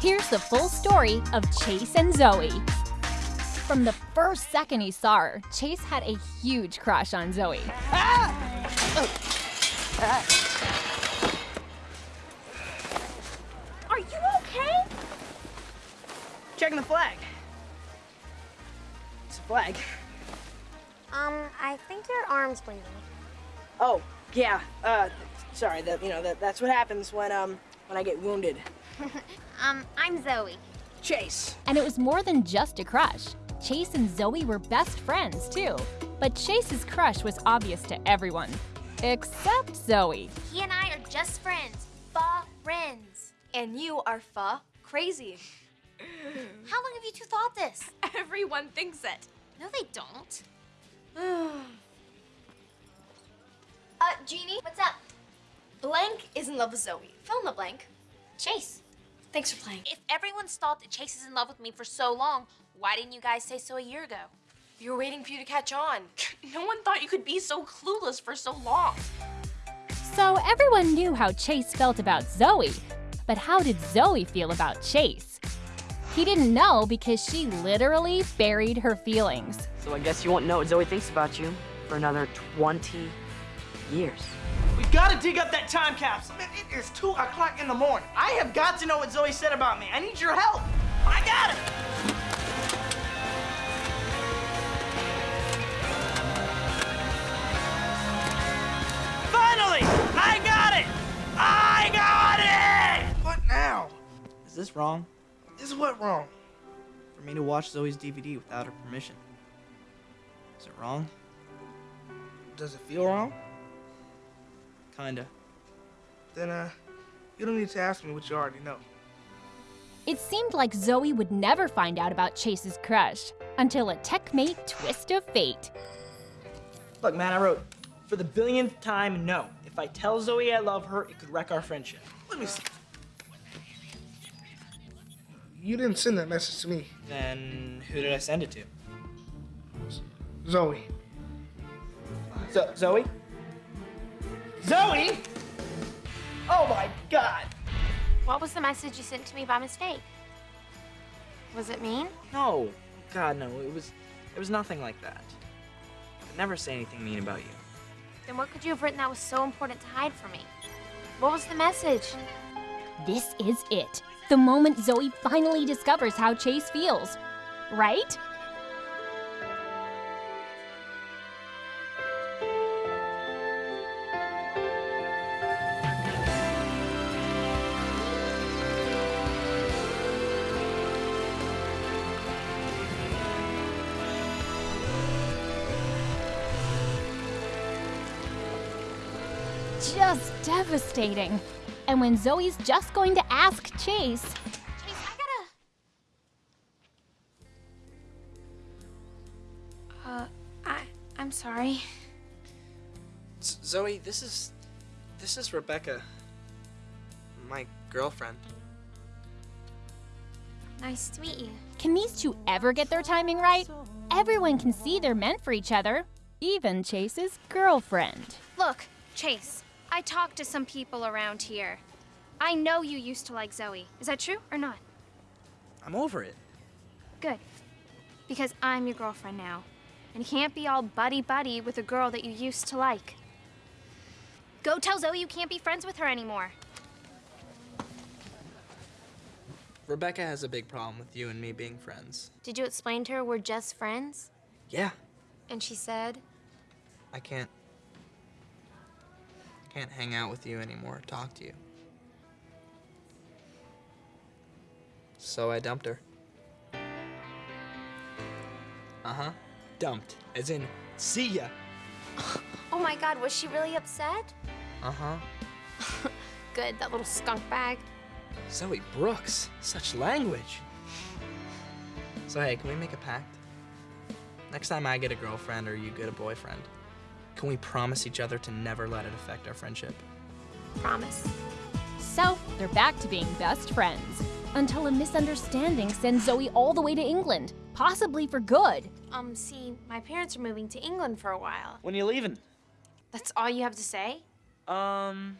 Here's the full story of Chase and Zoey. From the first second he saw her, Chase had a huge crush on Zoey. Are you okay? Checking the flag. It's a flag. Um, I think your arm's bleeding. Oh, yeah. Uh, sorry. That you know that that's what happens when um when I get wounded. Um, I'm Zoey. Chase. And it was more than just a crush. Chase and Zoey were best friends, too. But Chase's crush was obvious to everyone, except Zoey. He and I are just friends. Fa friends. And you are fa crazy. How long have you two thought this? Everyone thinks it. No, they don't. Uh, Jeannie, What's up? Blank is in love with Zoey. Fill in the blank. Chase. Thanks for playing. If everyone's thought that Chase is in love with me for so long, why didn't you guys say so a year ago? We were waiting for you to catch on. No one thought you could be so clueless for so long. So everyone knew how Chase felt about Zoey. But how did Zoey feel about Chase? He didn't know because she literally buried her feelings. So I guess you won't know what Zoey thinks about you for another 20 years. We gotta dig up that time capsule. Man, it is 2 o'clock in the morning. I have got to know what Zoey said about me. I need your help. I got it. Finally! I got it! I got it! What now? Is this wrong? Is what wrong? For me to watch Zoey's DVD without her permission? Is it wrong? Does it feel wrong? Kinda. Then, uh, you don't need to ask me what you already know. It seemed like Zoey would never find out about Chase's crush until a techmate twist of fate. Look, man, I wrote for the billionth time, no. If I tell Zoey I love her, it could wreck our friendship. Let me see. You didn't send that message to me, Then who did I send it to? Zoey. Zo- Zoey? Zoey? Oh my god! What was the message you sent to me by mistake? Was it mean? No. God, no. It was. It was nothing like that. I'd never say anything mean about you. Then what could you have written that was so important to hide from me? What was the message? This is it. The moment Zoey finally discovers how Chase feels. Right? Just devastating. And when Zoey's just going to ask Chase, Chase, I gotta. Uh, I. I'm sorry. Z- Zoey, this is. This is Rebecca. My girlfriend. Nice to meet you. can these two ever get their timing right? Everyone can see they're meant for each other, even Chase's girlfriend. Look, Chase, I talked to some people around here. I know you used to like Zoey. Is that true or not? I'm over it. Good. Because I'm your girlfriend now. And you can't be all buddy buddy with a girl that you used to like. Go tell Zoey you can't be friends with her anymore. Rebecca has a big problem with you and me being friends. Did you explain to her we're just friends? Yeah, And she said, I can't. Can't hang out with you anymore, talk to you. So I dumped her. Uh huh. Dumped. As in, see ya. Oh my god, was she really upset? Uh huh. Good, that little skunk bag. Zoey Brooks, such language. So hey, can we make a pact? Next time I get a girlfriend or you get a boyfriend, can we promise each other to never let it affect our friendship? Promise. So they're back to being best friends until a misunderstanding sends Zoey all the way to England, possibly for good. Um, see, my parents are moving to England for a while. When are you leaving? That's all you have to say? Um.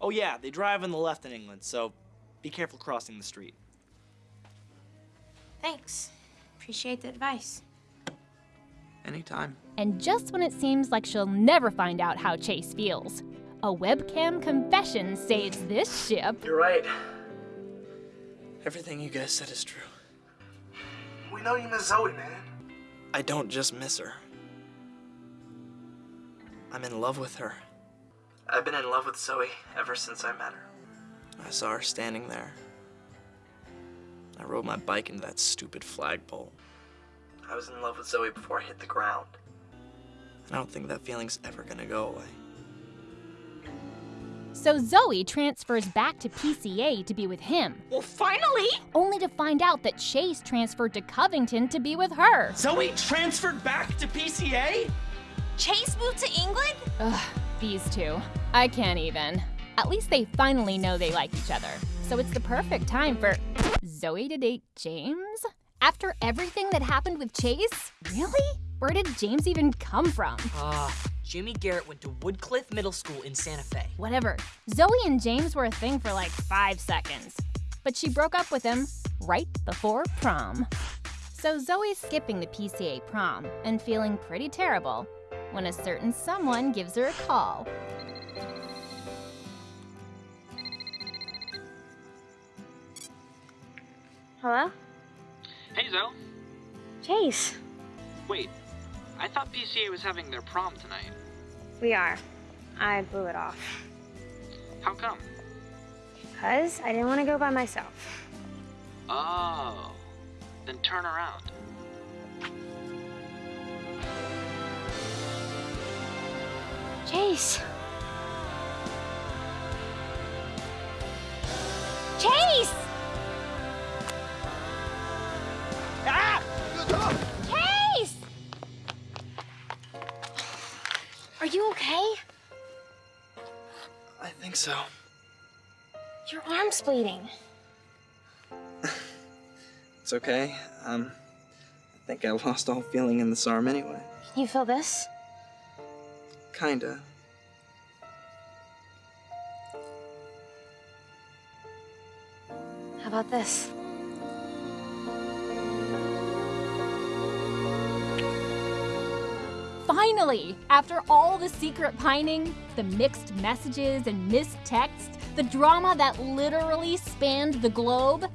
Oh yeah, they drive on the left in England, so be careful crossing the street. Thanks. Appreciate the advice. Anytime. And just when it seems like she'll never find out how Chase feels, a webcam confession saves this ship. You're right. Everything you guys said is true. We know you miss Zoey, man. I don't just miss her. I'm in love with her. I've been in love with Zoey ever since I met her. I saw her standing there. I rode my bike into that stupid flagpole. I was in love with Zoey before I hit the ground. I don't think that feeling's ever gonna go away. So Zoey transfers back to PCA to be with him, Well, finally! only to find out that Chase transferred to Covington to be with her. Zoey transferred back to PCA? Chase moved to England? Ugh, these two. I can't even. At least they finally know they like each other. So it's the perfect time for Zoey to date James? After everything that happened with Chase? Really? Where did James even come from? Ah, Jimmy Garrett went to Woodcliff Middle School in Santa Fe. Whatever. Zoey and James were a thing for like five seconds. But she broke up with him right before prom. So Zoey's skipping the PCA prom and feeling pretty terrible when a certain someone gives her a call. Hello? Hey, Zoey. Chase. Wait, I thought PCA was having their prom tonight. We are. I blew it off. How come? Because I didn't want to go by myself. Oh, then turn around. Chase. Chase! Think so. Your arm's bleeding. It's okay. Um, I think I lost all feeling in this arm anyway. Can you feel this? Kinda. How about this? Finally! After all the secret pining, the mixed messages and missed texts, the drama that literally spanned the globe,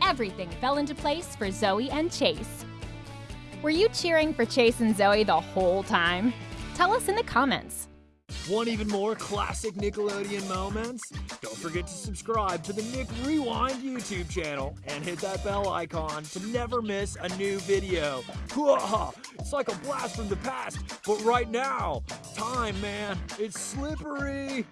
everything fell into place for Zoey and Chase. Were you cheering for Chase and Zoey the whole time? Tell us in the comments. Want even more classic Nickelodeon moments? Don't forget to subscribe to the Nick Rewind YouTube channel and hit that bell icon to never miss a new video. It's like a blast from the past, but right now, time, man, it's slippery.